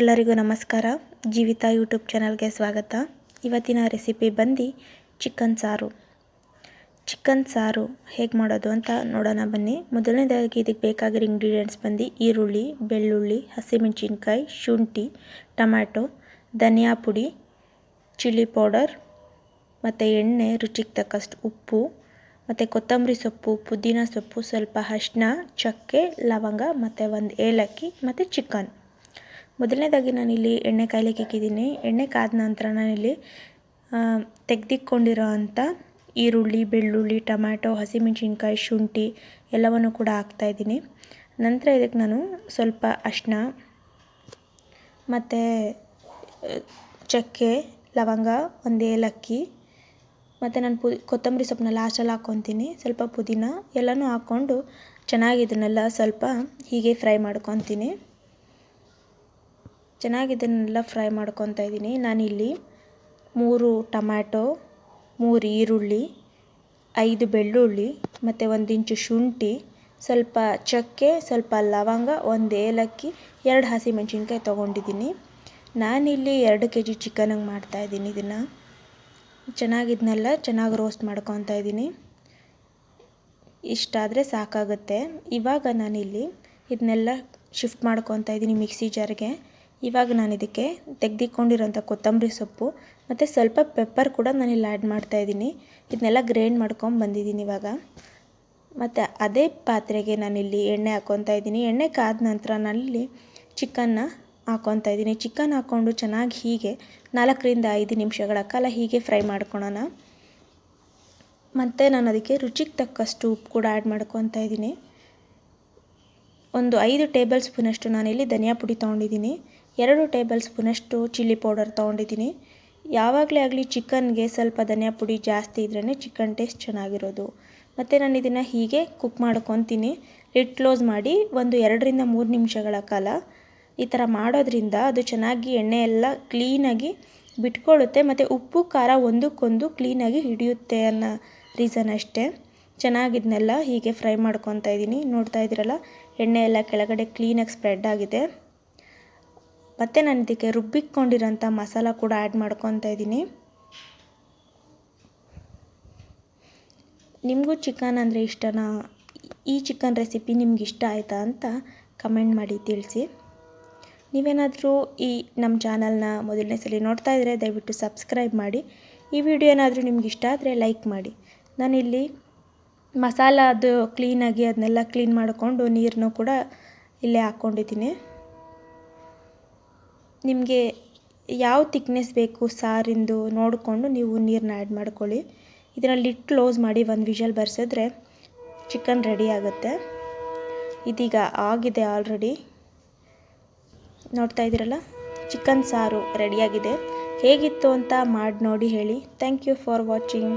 ಎಲ್ಲರಿಗೂ ನಮಸ್ಕಾರ. ಜೀವಿತ ಯೂಟ್ಯೂಬ್ ಚಾನಲ್ಗೆ ಸ್ವಾಗತ. ಇವತ್ತಿನ ರೆಸಿಪಿ ಬಂದು ಚಿಕನ್ ಸಾರು. ಚಿಕನ್ ಸಾರು ಹೇಗೆ ಮಾಡೋದು ಅಂತ ನೋಡೋಣ ಬನ್ನಿ. ಮೊದಲನೇದಾಗಿ ಇದಕ್ಕೆ ಬೇಕಾಗಿರೋ ಇಂಗ್ರೀಡಿಯೆಂಟ್ಸ್ ಬಂದು ಈರುಳ್ಳಿ, ಬೆಳ್ಳುಳ್ಳಿ, ಹಸಿಮೆಣಸಿನ್ಕಾಯಿ, ಶುಂಠಿ, ಟೊಮ್ಯಾಟೊ, ಧನಿಯಾ ಪುಡಿ, ಚಿಲ್ಲಿ ಪೌಡರ್, ಮತ್ತು ಎಣ್ಣೆ, ರುಚಿಗೆ ತಕ್ಕಷ್ಟು ಉಪ್ಪು, ಮತ್ತು ಕೊತ್ತಂಬರಿ ಸೊಪ್ಪು, ಪುದೀನ ಸೊಪ್ಪು, ಸ್ವಲ್ಪ ಅರಿಶಿನ ಚಕ್ಕೆ, ಲವಂಗ, ಮತ್ತು ಒಂದು ಏಲಕ್ಕಿ, ಮತ್ತು ಚಿಕನ್. ಮೊದಲನೇದಾಗಿ ನಾನಿಲ್ಲಿ ಎಣ್ಣೆ ಕಾಯ್ಲಿಕ್ಕೆ ಇಕ್ಕಿದ್ದೀನಿ ಎಣ್ಣೆ ಕಾದ ನಂತರ ನಾನಿಲ್ಲಿ ತೆಗೆದಿಕ್ಕೊಂಡಿರೋ ಅಂಥ ಈರುಳ್ಳಿ, ಬೆಳ್ಳುಳ್ಳಿ, ಟೊಮ್ಯಾಟೊ, ಹಸಿಮೆಣ್ಸಿನ್ಕಾಯಿ, ಶುಂಠಿ ಎಲ್ಲವನ್ನು ಕೂಡ ಹಾಕ್ತಾಯಿದ್ದೀನಿ ನಂತರ ಇದಕ್ಕೆ ನಾನು ಸ್ವಲ್ಪ ಅರಿಶಿನ ಮತ್ತು ಚಕ್ಕೆ, ಲವಂಗ, ಒಂದು ಏಲಕ್ಕಿ ಮತ್ತು ನಾನು ಪು, ಕೊತ್ತಂಬರಿ ಸೊಪ್ಪನ್ನ ಲಾಸ್ಟಲ್ಲಿ ಹಾಕ್ಕೊತೀನಿ ಸ್ವಲ್ಪ ಪುದೀನ ಎಲ್ಲನೂ ಹಾಕ್ಕೊಂಡು ಚೆನ್ನಾಗಿ ಇದನ್ನೆಲ್ಲ ಸ್ವಲ್ಪ ಹೀಗೆ ಫ್ರೈ ಮಾಡ್ಕೊತೀನಿ. ಚೆನ್ನಾಗಿ ಇದನ್ನೆಲ್ಲ ಫ್ರೈ ಮಾಡ್ಕೊತಾ ಇದ್ದೀನಿ. ನಾನಿಲ್ಲಿ ಮೂರು ಟೊಮ್ಯಾಟೊ, ಮೂರು ಈರುಳ್ಳಿ, ಐದು ಬೆಳ್ಳುಳ್ಳಿ, ಮತ್ತು ಒಂದು ಇಂಚು ಶುಂಠಿ, ಸ್ವಲ್ಪ ಚಕ್ಕೆ, ಸ್ವಲ್ಪ ಲವಂಗ, ಒಂದು ಏಲಕ್ಕಿ, ಎರಡು ಹಸಿಮೆಣಸಿನ್ಕಾಯಿ ತೊಗೊಂಡಿದ್ದೀನಿ. ನಾನಿಲ್ಲಿ ಎರಡು ಕೆ ಜಿ ಚಿಕನಿಗೆ ಮಾಡ್ತಾಯಿದ್ದೀನಿ ಇದನ್ನು. ಚೆನ್ನಾಗಿದ್ನೆಲ್ಲ ಚೆನ್ನಾಗಿ ರೋಸ್ಟ್ ಮಾಡ್ಕೊತಾ ಇದ್ದೀನಿ. ಇಷ್ಟಾದರೆ ಸಾಕಾಗುತ್ತೆ. ಇವಾಗ ನಾನಿಲ್ಲಿ ಇದನ್ನೆಲ್ಲ ಶಿಫ್ಟ್ ಮಾಡ್ಕೊತಾ ಇದ್ದೀನಿ ಮಿಕ್ಸಿ ಜಾರ್ಗೆ. ಇವಾಗ ನಾನು ಇದಕ್ಕೆ ತೆಗೆದಿಟ್ಕೊಂಡಿರೋಂಥ ಕೊತ್ತಂಬರಿ ಸೊಪ್ಪು, ಮತ್ತು ಸ್ವಲ್ಪ ಪೆಪ್ಪರ್ ಕೂಡ ನಾನು ಇಲ್ಲಿ ಆ್ಯಡ್ ಮಾಡ್ತಾಯಿದ್ದೀನಿ ಇದನ್ನೆಲ್ಲ ಗ್ರೈಂಡ್ ಮಾಡ್ಕೊಂಡು ಬಂದಿದ್ದೀನಿ ಇವಾಗ. ಮತ್ತು ಅದೇ ಪಾತ್ರೆಗೆ ನಾನಿಲ್ಲಿ ಎಣ್ಣೆ ಹಾಕ್ಕೊತಾ ಇದ್ದೀನಿ. ಎಣ್ಣೆ ಕಾದ ನಂತರ ನಾನಿಲ್ಲಿ ಚಿಕನ್ನ ಹಾಕ್ಕೊತಾ ಇದ್ದೀನಿ. ಚಿಕನ್ ಹಾಕ್ಕೊಂಡು ಚೆನ್ನಾಗಿ ಹೀಗೆ ನಾಲ್ಕರಿಂದ ಐದು ನಿಮಿಷಗಳ ಕಾಲ ಹೀಗೆ ಫ್ರೈ ಮಾಡ್ಕೊಳೋಣ. ಮತ್ತು ನಾನು ಅದಕ್ಕೆ ರುಚಿಗೆ ತಕ್ಕಷ್ಟು ಉಪ್ಪು ಕೂಡ ಆ್ಯಡ್ ಮಾಡ್ಕೊತಾ ಇದ್ದೀನಿ. ಒಂದು ಐದು ಟೇಬಲ್ ಸ್ಪೂನಷ್ಟು ನಾನಿಲ್ಲಿ ಧನಿಯಾ ಪುಡಿ ತೊಗೊಂಡಿದ್ದೀನಿ. ಎರಡು ಟೇಬಲ್ ಸ್ಪೂನಷ್ಟು ಚಿಲ್ಲಿ ಪೌಡರ್ ತೊಗೊಂಡಿದ್ದೀನಿ. ಯಾವಾಗಲೇ ಆಗಲಿ ಚಿಕನ್ಗೆ ಸ್ವಲ್ಪ ಧನಿಯಾ ಪುಡಿ ಜಾಸ್ತಿ ಇದ್ರೇ ಚಿಕನ್ ಟೇಸ್ಟ್ ಚೆನ್ನಾಗಿರೋದು. ಮತ್ತು ನಾನು ಇದನ್ನು ಹೀಗೆ ಕುಕ್ ಮಾಡ್ಕೊತೀನಿ. ಲಿಡ್ ಕ್ಲೋಸ್ ಮಾಡಿ ಒಂದು ಎರಡರಿಂದ ಮೂರು ನಿಮಿಷಗಳ ಕಾಲ. ಈ ಥರ ಮಾಡೋದ್ರಿಂದ ಅದು ಚೆನ್ನಾಗಿ ಎಣ್ಣೆ ಎಲ್ಲ ಕ್ಲೀನಾಗಿ ಬಿಟ್ಕೊಳ್ಳುತ್ತೆ. ಮತ್ತು ಉಪ್ಪು, ಖಾರ ಒಂದಕ್ಕೊಂದು ಕ್ಲೀನಾಗಿ ಹಿಡಿಯುತ್ತೆ ಅನ್ನೋ ರೀಸನ್ ಅಷ್ಟೇ. ಚೆನ್ನಾಗಿದ್ನೆಲ್ಲ ಹೀಗೆ ಫ್ರೈ ಮಾಡ್ಕೊತಾ ಇದ್ದೀನಿ. ನೋಡ್ತಾ ಇದ್ದೀರಲ್ಲ, ಎಣ್ಣೆ ಎಲ್ಲ ಕೆಳಗಡೆ ಕ್ಲೀನಾಗಿ ಸ್ಪ್ರೆಡ್ ಆಗಿದೆ. ಮತ್ತು ನಾನು ಇದಕ್ಕೆ ರುಬ್ಬಿಕೊಂಡಿರೋಂಥ ಮಸಾಲ ಕೂಡ ಆ್ಯಡ್ ಮಾಡ್ಕೊತಾ ಇದ್ದೀನಿ. ನಿಮಗೂ ಚಿಕನ್ ಅಂದರೆ ಇಷ್ಟನಾ? ಈ ಚಿಕನ್ ರೆಸಿಪಿ ನಿಮ್ಗೆ ಇಷ್ಟ ಆಯಿತಾ ಅಂತ ಕಮೆಂಟ್ ಮಾಡಿ ತಿಳಿಸಿ. ನೀವೇನಾದರೂ ಈ ನಮ್ಮ ಚಾನಲ್ನ ಮೊದಲನೇ ಸಲ ನೋಡ್ತಾ ಇದ್ದರೆ ದಯವಿಟ್ಟು ಸಬ್ಸ್ಕ್ರೈಬ್ ಮಾಡಿ. ಈ ವಿಡಿಯೋ ಏನಾದರೂ ನಿಮ್ಗೆ ಇಷ್ಟ ಆದರೆ ಲೈಕ್ ಮಾಡಿ. ನಾನಿಲ್ಲಿ ಮಸಾಲ ಅದು ಕ್ಲೀನಾಗಿ ಅದನ್ನೆಲ್ಲ ಕ್ಲೀನ್ ಮಾಡಿಕೊಂಡು ನೀರನ್ನು ಕೂಡ ಇಲ್ಲೇ ಹಾಕ್ಕೊಂಡಿದ್ದೀನಿ. ನಿಮಗೆ ಯಾವ ತಿಕ್ನೆಸ್ ಬೇಕು ಸಾರಿಂದು ನೋಡಿಕೊಂಡು ನೀವು ನೀರನ್ನ ಆ್ಯಡ್ ಮಾಡ್ಕೊಳ್ಳಿ. ಇದರಲ್ಲಿ ಕ್ಲೋಸ್ ಮಾಡಿ ಒಂದು ವಿಷಲ್ ಬರ್ಸಿದ್ರೆ ಚಿಕನ್ ರೆಡಿ ಆಗುತ್ತೆ. ಇದೀಗ ಆಗಿದೆ ಆಲ್ರೆಡಿ ನೋಡ್ತಾ ಇದ್ದೀರಲ್ಲ? ಚಿಕನ್ ಸಾರು ರೆಡಿಯಾಗಿದೆ ಹೇಗಿತ್ತು ಅಂತ ಮಾಡಿ ನೋಡಿ ಹೇಳಿ. Thank you for watching